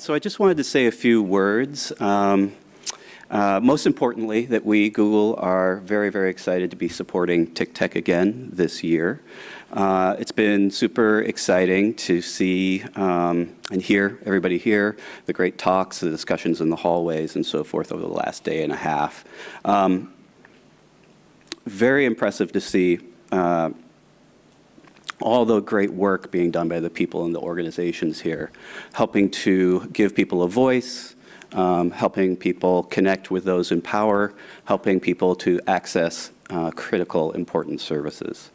so I just wanted to say a few words. Um, uh, most importantly, that we, Google, are very, very excited to be supporting TICTeC again this year. Uh, it's been super exciting to see um, and hear everybody here, the great talks, the discussions in the hallways and so forth over the last day and a half. Um, very impressive to see uh, all the great work being done by the people in the organizations here, helping to give people a voice, um, helping people connect with those in power, helping people to access uh, critical, important services.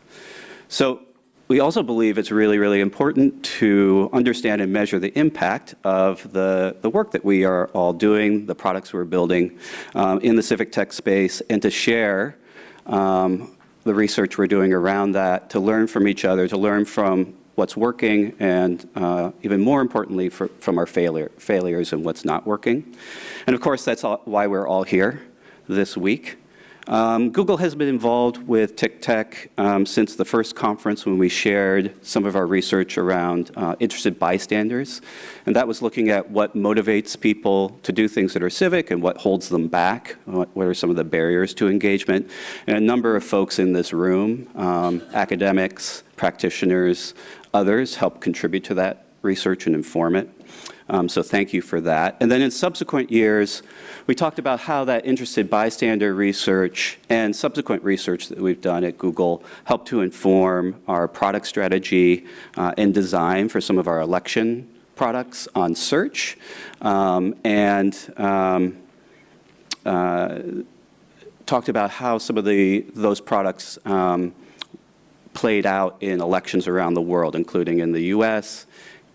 So we also believe it's really, really important to understand and measure the impact of the, the work that we are all doing, the products we're building um, in the civic tech space, and to share um, the research we're doing around that, to learn from each other, to learn from what's working, and uh, even more importantly, for, from our failure, failures and what's not working. And of course, that's all, why we're all here this week. Um, Google has been involved with TICTeC um, since the first conference when we shared some of our research around uh, interested bystanders. And that was looking at what motivates people to do things that are civic and what holds them back, what, what are some of the barriers to engagement. And a number of folks in this room, um, academics, practitioners, others help contribute to that research and inform it. Um, so thank you for that. And then in subsequent years, we talked about how that interested bystander research and subsequent research that we've done at Google helped to inform our product strategy uh, and design for some of our election products on search. Um, and um, uh, talked about how some of the those products um, played out in elections around the world, including in the US,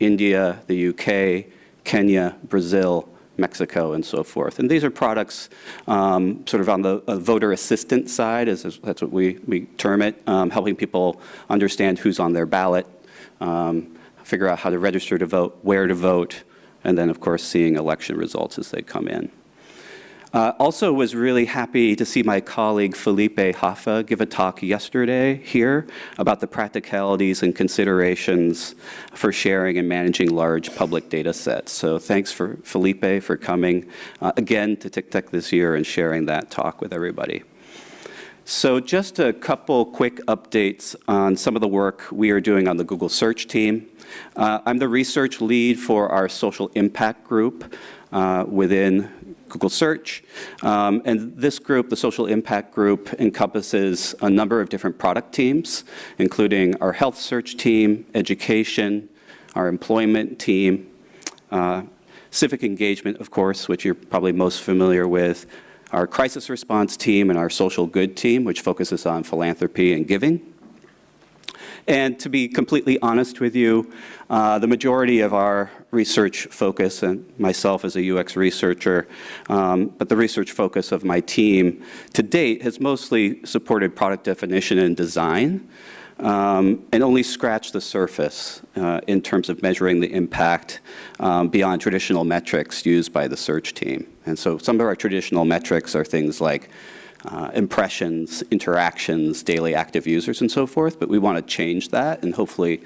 India, the UK, Kenya, Brazil, Mexico, and so forth. And these are products um, sort of on the uh, voter assistance side, as, as, that's what we, we term it, um, helping people understand who's on their ballot, um, figure out how to register to vote, where to vote, and then, of course, seeing election results as they come in. Uh, also was really happy to see my colleague Felipe Hoffa give a talk yesterday here about the practicalities and considerations for sharing and managing large public data sets. So thanks for Felipe for coming uh, again to TICTeC this year and sharing that talk with everybody. So just a couple quick updates on some of the work we are doing on the Google Search team. Uh, I'm the research lead for our social impact group uh, within Google Search. Um, and this group, the Social Impact Group, encompasses a number of different product teams, including our health search team, education, our employment team, uh, civic engagement, of course, which you're probably most familiar with, our crisis response team and our social good team, which focuses on philanthropy and giving. And to be completely honest with you, uh, the majority of our research focus, and myself as a UX researcher, um, but the research focus of my team to date has mostly supported product definition and design. Um, and only scratch the surface uh, in terms of measuring the impact um, beyond traditional metrics used by the search team. And so some of our traditional metrics are things like uh, impressions, interactions, daily active users, and so forth. But we want to change that, and hopefully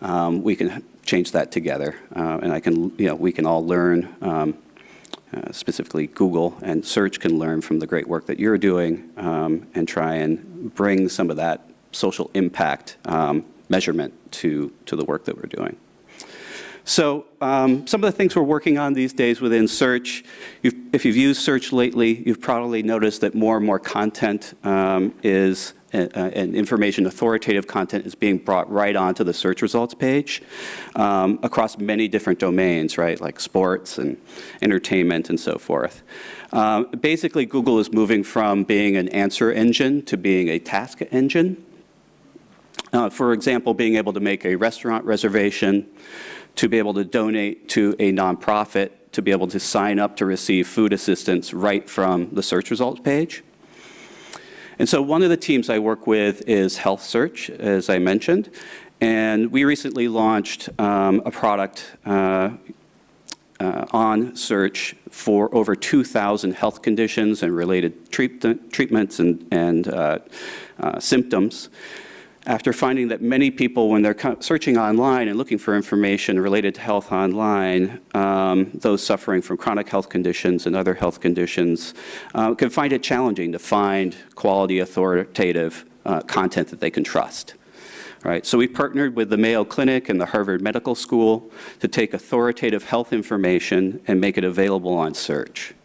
um, we can change that together. Uh, and I can, you know, we can all learn. Um, uh, specifically, Google and search can learn from the great work that you're doing um, and try and bring some of that social impact um, measurement to, to the work that we're doing. So um, some of the things we're working on these days within search, you've, if you've used search lately, you've probably noticed that more and more content um, is uh, uh, and information, authoritative content is being brought right onto the search results page um, across many different domains, right, like sports and entertainment and so forth. Um, basically, Google is moving from being an answer engine to being a task engine. Uh, for example, being able to make a restaurant reservation, to be able to donate to a nonprofit, to be able to sign up to receive food assistance right from the search results page. And so one of the teams I work with is Health Search, as I mentioned. And we recently launched um, a product uh, uh, on search for over 2,000 health conditions and related treat treatments and, and uh, uh symptoms. After finding that many people, when they're searching online and looking for information related to health online, um, those suffering from chronic health conditions and other health conditions uh, can find it challenging to find quality, authoritative uh, content that they can trust. Right, so we partnered with the Mayo Clinic and the Harvard Medical School to take authoritative health information and make it available on search.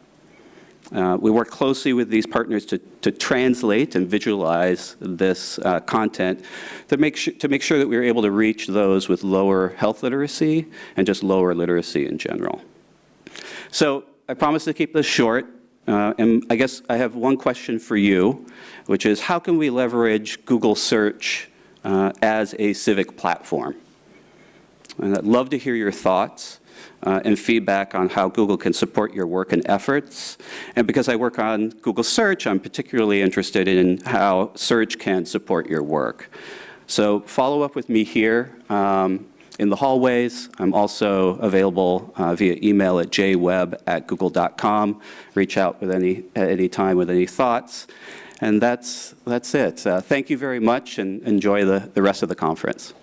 Uh, we work closely with these partners to, to translate and visualize this uh, content to make, to make sure that we're able to reach those with lower health literacy and just lower literacy in general. So I promise to keep this short. Uh, and I guess I have one question for you, which is how can we leverage Google Search uh, as a civic platform? And I'd love to hear your thoughts uh, and feedback on how Google can support your work and efforts. And because I work on Google Search, I'm particularly interested in how search can support your work. So follow up with me here um, in the hallways. I'm also available uh, via email at jweb@google.com. Reach out with any, at any time with any thoughts. And that's, that's it. Uh, Thank you very much and enjoy the, the rest of the conference.